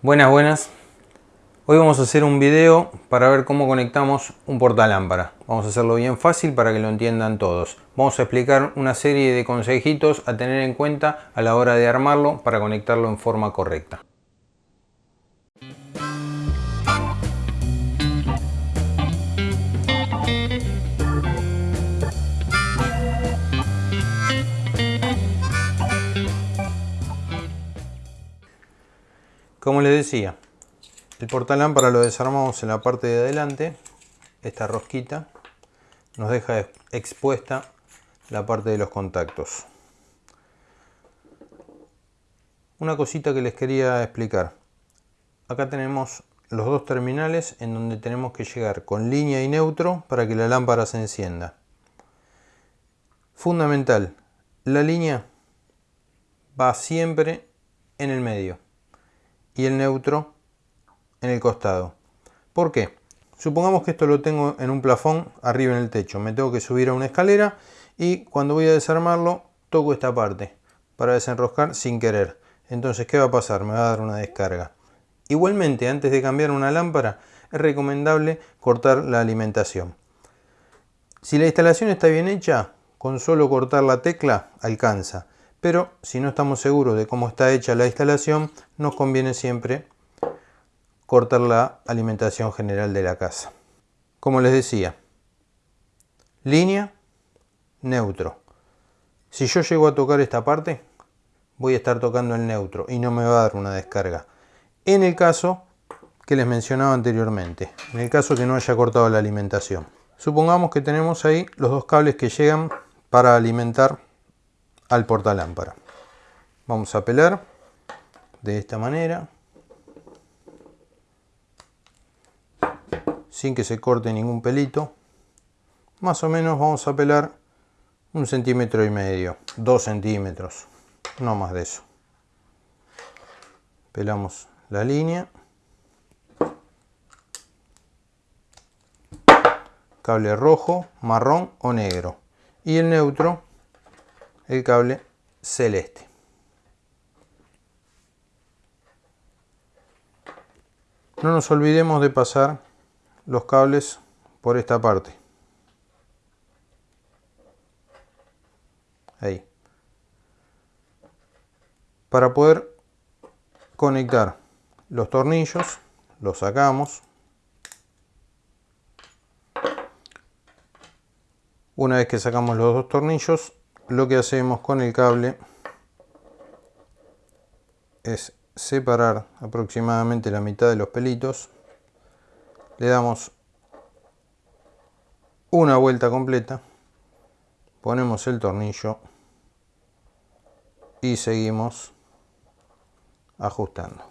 Buenas, buenas. Hoy vamos a hacer un video para ver cómo conectamos un portalámpara. Vamos a hacerlo bien fácil para que lo entiendan todos. Vamos a explicar una serie de consejitos a tener en cuenta a la hora de armarlo para conectarlo en forma correcta. Como les decía, el portalámpara lo desarmamos en la parte de adelante. Esta rosquita nos deja expuesta la parte de los contactos. Una cosita que les quería explicar. Acá tenemos los dos terminales en donde tenemos que llegar con línea y neutro para que la lámpara se encienda. Fundamental, la línea va siempre en el medio y el neutro en el costado. ¿Por qué? Supongamos que esto lo tengo en un plafón arriba en el techo. Me tengo que subir a una escalera y cuando voy a desarmarlo toco esta parte para desenroscar sin querer. Entonces, ¿qué va a pasar? Me va a dar una descarga. Igualmente, antes de cambiar una lámpara, es recomendable cortar la alimentación. Si la instalación está bien hecha, con solo cortar la tecla alcanza pero si no estamos seguros de cómo está hecha la instalación, nos conviene siempre cortar la alimentación general de la casa. Como les decía, línea, neutro. Si yo llego a tocar esta parte, voy a estar tocando el neutro y no me va a dar una descarga. En el caso que les mencionaba anteriormente, en el caso que no haya cortado la alimentación. Supongamos que tenemos ahí los dos cables que llegan para alimentar al portalámpara. Vamos a pelar de esta manera. Sin que se corte ningún pelito. Más o menos vamos a pelar un centímetro y medio, dos centímetros, no más de eso. Pelamos la línea. Cable rojo, marrón o negro. Y el neutro el cable celeste. No nos olvidemos de pasar los cables por esta parte. Ahí. Para poder conectar los tornillos, los sacamos. Una vez que sacamos los dos tornillos, lo que hacemos con el cable es separar aproximadamente la mitad de los pelitos. Le damos una vuelta completa ponemos el tornillo y seguimos ajustando.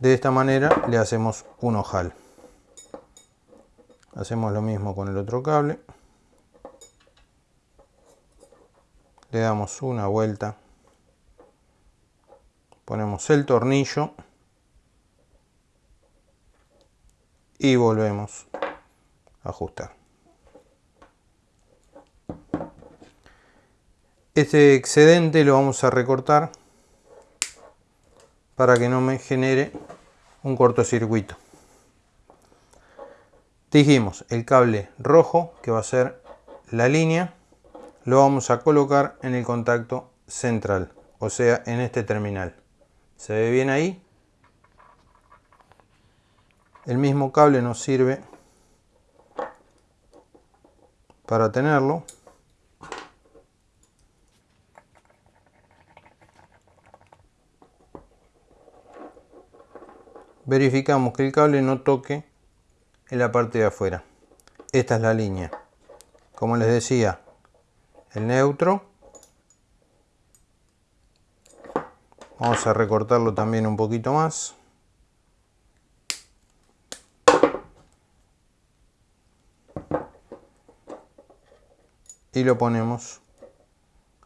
De esta manera le hacemos un ojal hacemos lo mismo con el otro cable. Le damos una vuelta. Ponemos el tornillo. Y volvemos a ajustar. Este excedente lo vamos a recortar para que no me genere un cortocircuito dijimos el cable rojo que va a ser la línea lo vamos a colocar en el contacto central o sea en este terminal. Se ve bien ahí el mismo cable nos sirve para tenerlo. Verificamos que el cable no toque la parte de afuera. Esta es la línea. Como les decía, el neutro. Vamos a recortarlo también un poquito más. Y lo ponemos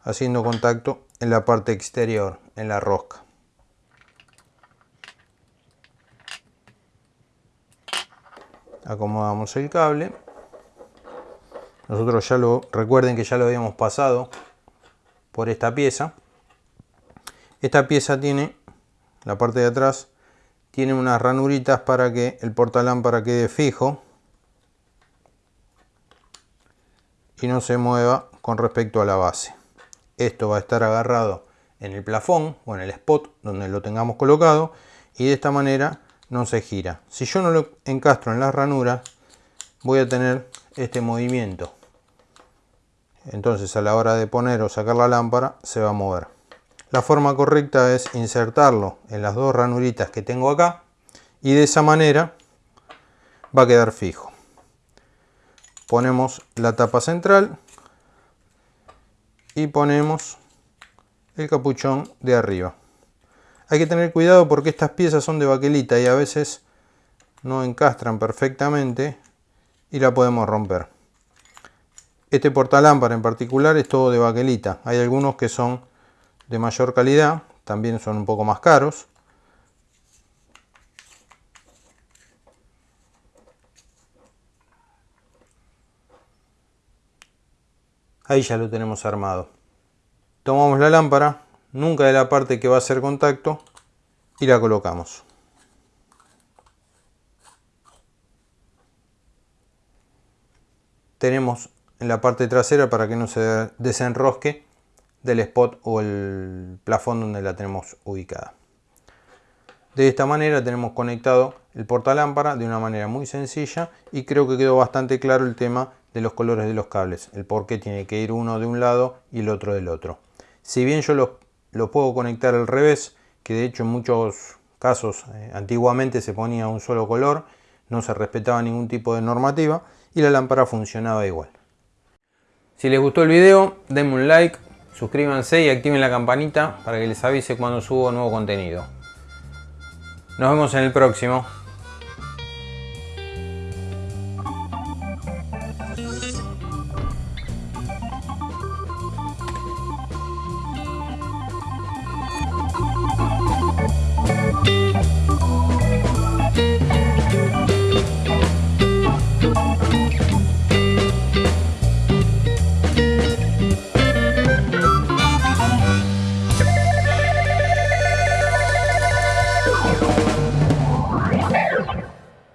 haciendo contacto en la parte exterior, en la rosca. Acomodamos el cable nosotros ya lo recuerden que ya lo habíamos pasado por esta pieza Esta pieza tiene, la parte de atrás, tiene unas ranuritas para que el portalámpara quede fijo y no se mueva con respecto a la base. Esto va a estar agarrado en el plafón o en el spot donde lo tengamos colocado y de esta manera no se gira. Si yo no lo encastro en las ranuras voy a tener este movimiento. Entonces a la hora de poner o sacar la lámpara se va a mover. La forma correcta es insertarlo en las dos ranuritas que tengo acá y de esa manera va a quedar fijo. Ponemos la tapa central y ponemos el capuchón de arriba. Hay que tener cuidado porque estas piezas son de baquelita y a veces no encastran perfectamente y la podemos romper. Este portalámpara en particular es todo de baquelita. Hay algunos que son de mayor calidad, también son un poco más caros. Ahí ya lo tenemos armado. Tomamos la lámpara, nunca de la parte que va a hacer contacto, y la colocamos. Tenemos en la parte trasera para que no se desenrosque del spot o el plafón donde la tenemos ubicada. De esta manera tenemos conectado el portalámpara de una manera muy sencilla y creo que quedó bastante claro el tema de los colores de los cables, el por qué tiene que ir uno de un lado y el otro del otro. Si bien yo lo, puedo conectar al revés, que de hecho en muchos casos eh, antiguamente se ponía un solo color, no se respetaba ningún tipo de normativa y la lámpara funcionaba igual. Si les gustó el video, denme un like, suscríbanse y activen la campanita para que les avise cuando subo nuevo contenido. Nos vemos en el próximo.